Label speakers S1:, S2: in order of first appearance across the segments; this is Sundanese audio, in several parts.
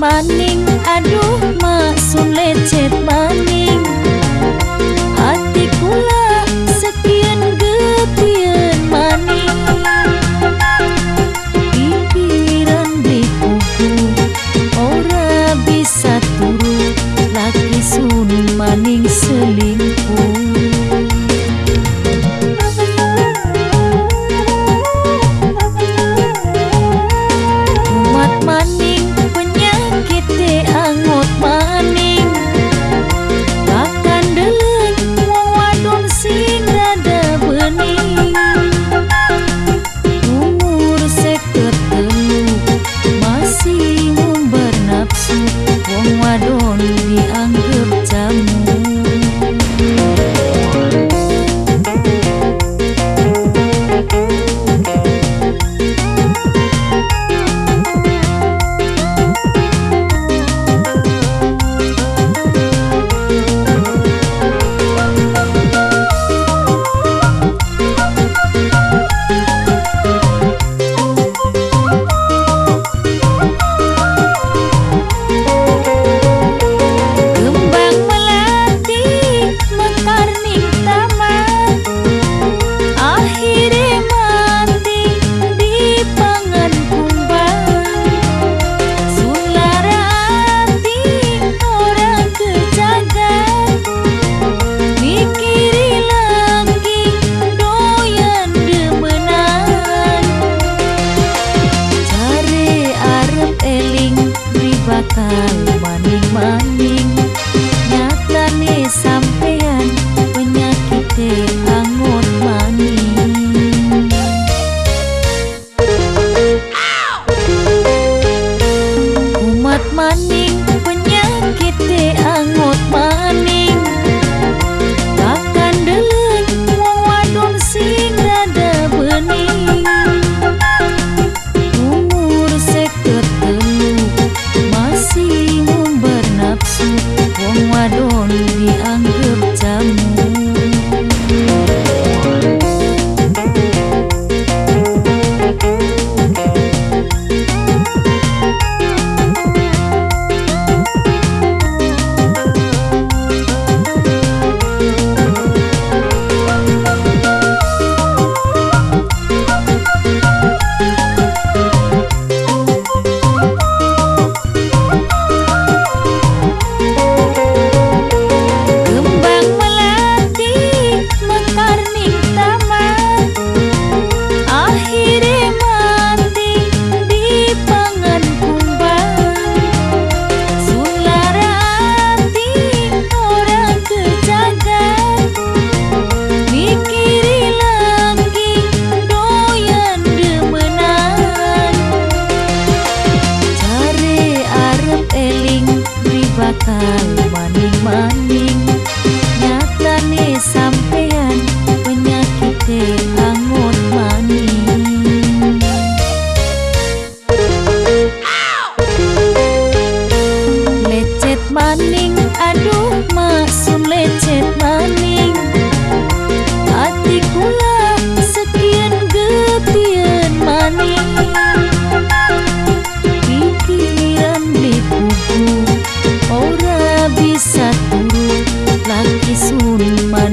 S1: maning aduh maksud lecet maning. Hati kula sekian gepian maning. Pikiran dikuku ora bisa turu laki sun maning seling time.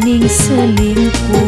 S1: dinding selingkuh